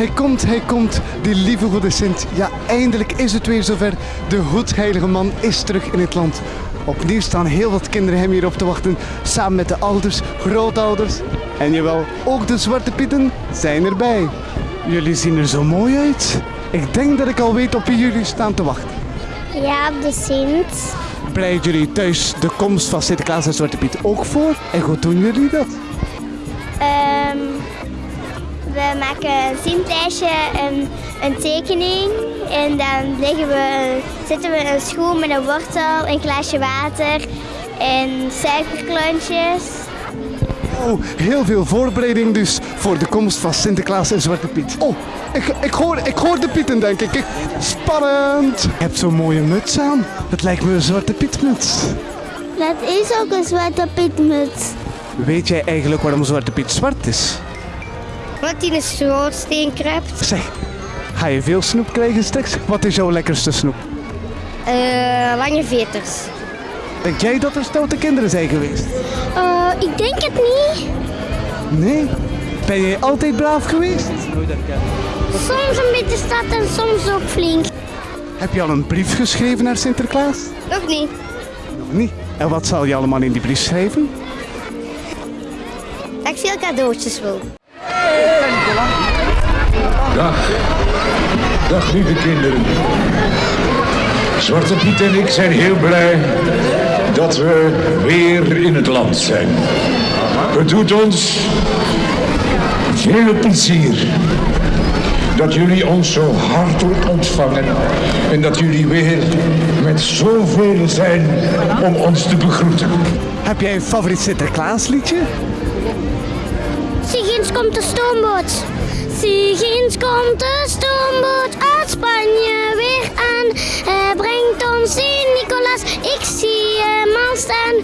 Hij komt, hij komt, die lieve goede Sint. Ja, eindelijk is het weer zover. De goedheilige man is terug in het land. Opnieuw staan heel wat kinderen hem hier op te wachten, samen met de ouders, grootouders. En jawel, ook de zwarte pieten zijn erbij. Jullie zien er zo mooi uit. Ik denk dat ik al weet op wie jullie staan te wachten. Ja, op de Sint. Bereiden jullie thuis de komst van Sinterklaas en Zwarte Piet ook voor? En hoe doen jullie dat? Ehm, we maken een Sintlijstje, een, een tekening. En dan leggen we, zetten we een schoen met een wortel, een glaasje water en suikerklontjes. Oh, heel veel voorbereiding dus voor de komst van Sinterklaas en Zwarte Piet. Oh, ik, ik, hoor, ik hoor de Pieten denk ik. Spannend! Je hebt zo'n mooie muts aan. Het lijkt me een Zwarte Pietmuts. Dat is ook een zwarte pietmuts. Weet jij eigenlijk waarom Zwarte Piet zwart is? Wat hij een schoorsteen kruipt. Zeg, ga je veel snoep krijgen straks? Wat is jouw lekkerste snoep? Eh, lange veters. Denk jij dat er stoute kinderen zijn geweest? Eh, ik denk het niet. Nee? Ben jij altijd braaf geweest? Soms een beetje stad en soms ook flink. Heb je al een brief geschreven naar Sinterklaas? Nog niet. Nog niet. En wat zal je allemaal in die brief schrijven? Dat ik veel cadeautjes wil. Dag. Dag lieve kinderen. Zwarte Piet en ik zijn heel blij dat we weer in het land zijn. Het doet ons veel plezier dat jullie ons zo hartelijk ontvangen en dat jullie weer met zoveel zijn om ons te begroeten. Heb jij een favoriet Sinterklaasliedje? Sigins komt de stoomboot. Sigins komt de stoomboot uit Spanje weer aan. Hij brengt ons Sint-Nicolaas. Ik zie hem al staan.